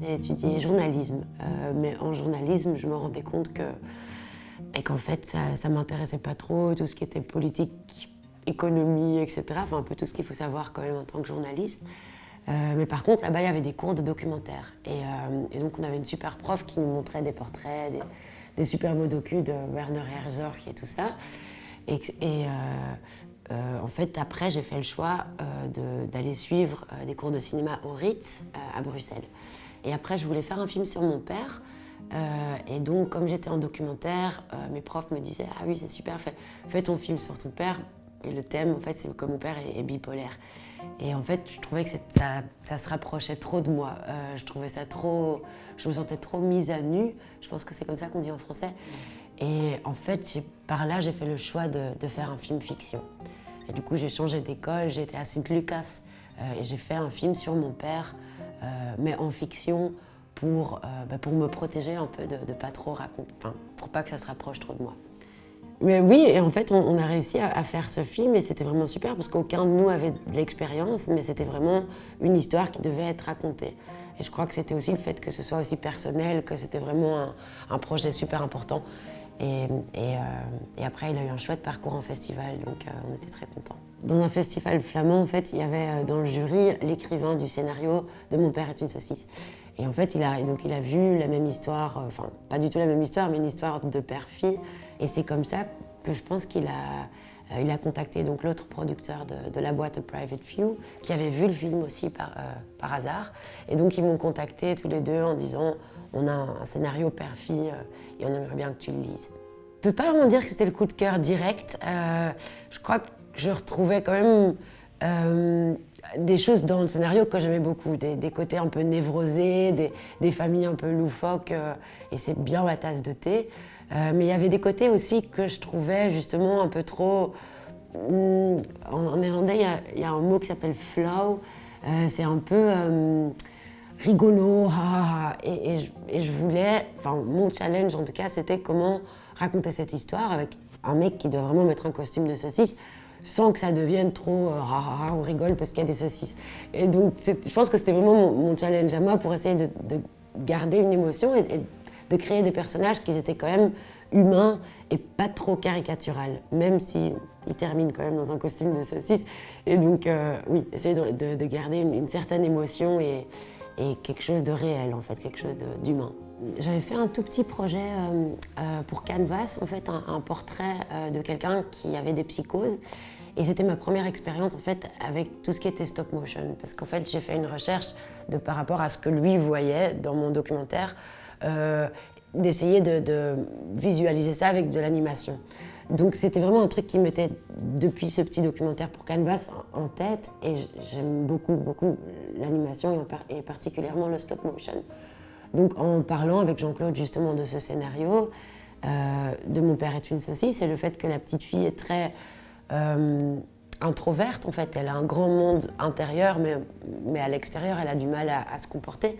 J'ai étudié journalisme, euh, mais en journalisme, je me rendais compte que qu'en fait, ça ne m'intéressait pas trop, tout ce qui était politique, économie, etc. Enfin, un peu tout ce qu'il faut savoir quand même en tant que journaliste. Euh, mais par contre, là-bas, il y avait des cours de documentaire. Et, euh, donc, on avait une super prof qui nous montrait des portraits, des, des super beaux docus de Werner Herzog et tout ça. Et, en fait, après, j'ai fait le choix d'aller suivre des cours de cinéma au Ritz à Bruxelles. Et après, je voulais faire un film sur mon père. Euh, et donc, comme j'étais en documentaire, euh, mes profs me disaient « Ah oui, c'est super, fais, ton film sur ton père. » Et le thème, en fait, c'est que mon père est, bipolaire. Et en fait, je trouvais que ça, se rapprochait trop de moi. Euh, je trouvais ça trop... Je me sentais trop mise à nu. Je pense que c'est comme ça qu'on dit en français. Et en fait, par là, j'ai fait le choix de, de, faire un film fiction. Et du coup, j'ai changé d'école, j'ai été à Saint-Lucas. et j'ai fait un film sur mon père mais en fiction pour, euh, bah, pour me protéger un peu de ne pas trop raconter, enfin, pour pas que ça se rapproche trop de moi. Mais oui, et en fait, on, a réussi à, faire ce film et c'était vraiment super parce qu'aucun de nous avait de l'expérience, mais c'était vraiment une histoire qui devait être racontée. Et je crois que c'était aussi le fait que ce soit aussi personnel, que c'était vraiment un, projet super important. Euh, et, après, il a eu un chouette parcours en festival, donc on était très contents. Dans un festival flamand, en fait, il y avait euh, dans le jury l'écrivain du scénario de Mon père est une saucisse. Et en fait, il a, donc, il a vu la même histoire, euh, enfin, pas du tout la même histoire, mais une histoire de père-fille. Et c'est comme ça je pense qu'il a, euh, il a contacté donc l'autre producteur de, la boîte Private Few, qui avait vu le film aussi par, par hasard. Et donc, ils m'ont contacté tous les deux en disant on a un scénario père-fille et on aimerait bien que tu le lises. Je ne peux pas vraiment dire que c'était le coup de cœur direct. je crois que je retrouvais quand même euh, des choses dans le scénario que j'aimais beaucoup, des, côtés un peu névrosés, des, familles un peu loufoques, euh, et c'est bien ma tasse de thé. Euh, mais il y avait des côtés aussi que je trouvais justement un peu trop... Hmm, en, néerlandais, il y, a un mot qui s'appelle flow, c'est un peu rigolo, et, je, voulais, enfin mon challenge en tout cas, c'était comment raconter cette histoire avec un mec qui doit vraiment mettre un costume de saucisse, sans que ça devienne trop euh, on rigole parce qu'il y a des saucisses. Et donc, je pense que c'était vraiment mon, challenge à moi pour essayer de, garder une émotion de créer des personnages qui étaient quand même humains et pas trop caricatural, même s'ils terminent quand même dans un costume de saucisse. Et donc, euh, oui, essayer de, garder une, certaine émotion et, quelque chose de réel, en fait, quelque chose d'humain. J'avais fait un tout petit projet euh, euh, pour Canvas, en fait, un, portrait de quelqu'un qui avait des psychoses. Et c'était ma première expérience, en fait, avec tout ce qui était stop motion. Parce qu'en fait, j'ai fait une recherche de, par rapport à ce que lui voyait dans mon documentaire d'essayer de, visualiser ça avec de l'animation. Donc c'était vraiment un truc qui m'était, depuis ce petit documentaire pour Canvas, en, tête. Et j'aime beaucoup, beaucoup l'animation et, particulièrement le stop motion. Donc en parlant avec Jean-Claude justement de ce scénario, euh, de Mon père est une saucisse, et le fait que la petite fille est très euh, introverte, en fait, elle a un grand monde intérieur, mais, mais à l'extérieur, elle a du mal à se comporter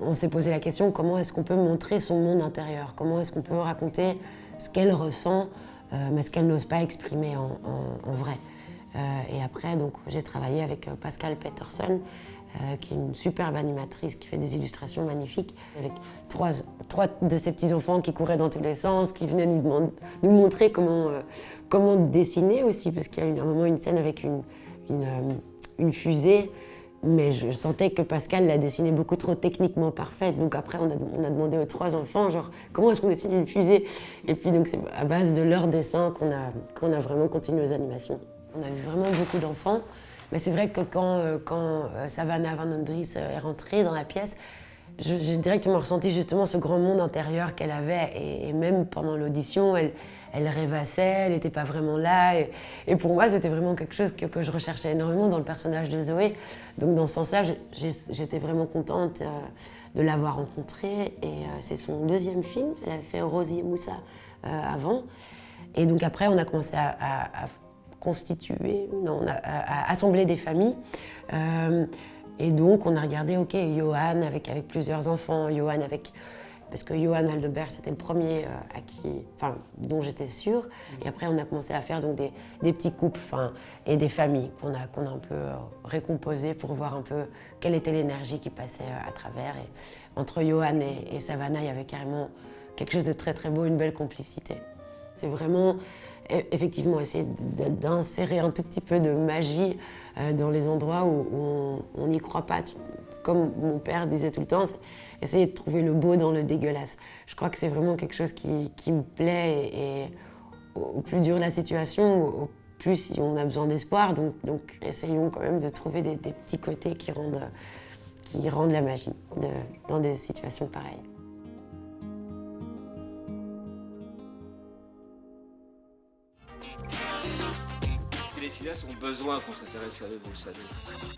on s'est posé la question comment est-ce qu'on peut montrer son monde intérieur? Comment est-ce qu'on peut raconter ce qu'elle ressent, euh, mais ce qu'elle n'ose pas exprimer en, vrai? Euh, Et après, donc, j'ai travaillé avec euh, Pascal Peterson, qui est une superbe animatrice qui fait des illustrations magnifiques, avec trois, trois de ses petits-enfants qui couraient dans tous les sens, qui venaient nous, nous montrer comment, comment dessiner aussi, parce qu'il y a un moment une scène avec une, une fusée mais je sentais que Pascal l'a dessiné beaucoup trop techniquement parfaite. Donc après, on a, demandé aux trois enfants, genre, comment est-ce qu'on dessine une fusée? Et puis donc c'est à base de leur dessin qu'on a, a vraiment continué les animations. On a eu vraiment beaucoup d'enfants. Mais c'est vrai que quand, euh, quand euh, Savannah Van Ondris euh, est rentrée dans la pièce, j'ai directement ressenti justement ce grand monde intérieur qu'elle avait. Et, même pendant l'audition, elle, rêvassait, elle n'était pas vraiment là. Et, pour moi, c'était vraiment quelque chose que, je recherchais énormément dans le personnage de Zoé. Donc dans ce sens-là, j'étais vraiment contente euh, de l'avoir rencontrée. Et euh, c'est son deuxième film. Elle avait fait Rosie et Moussa euh, avant. Et donc après, on a commencé à, constituer, non, à, assembler des familles. Et donc, on a regardé, OK, Johan avec, avec plusieurs enfants, Johan avec parce que Johan Aldebert, c'était le premier euh, à qui, enfin, dont j'étais sûre. Et après, on a commencé à faire donc, des, des petits couples enfin, et des familles qu'on a, qu'on a un peu euh, récomposées pour voir un peu quelle était l'énergie qui passait euh, à travers. Et entre Johan et, et Savannah, il y avait carrément quelque chose de très très beau, une belle complicité. C'est vraiment effectivement essayer d'insérer un tout petit peu de magie euh, dans les endroits où, on n'y croit pas. Comme mon père disait tout le temps, essayer de trouver le beau dans le dégueulasse. Je crois que c'est vraiment quelque chose qui, me plaît et, au plus dure la situation, au plus on a besoin d'espoir. Donc, essayons quand même de trouver des, petits côtés qui rendent, qui rendent la magie dans des situations pareilles. Filles ont besoin qu'on s'intéresse à eux, vous le savez.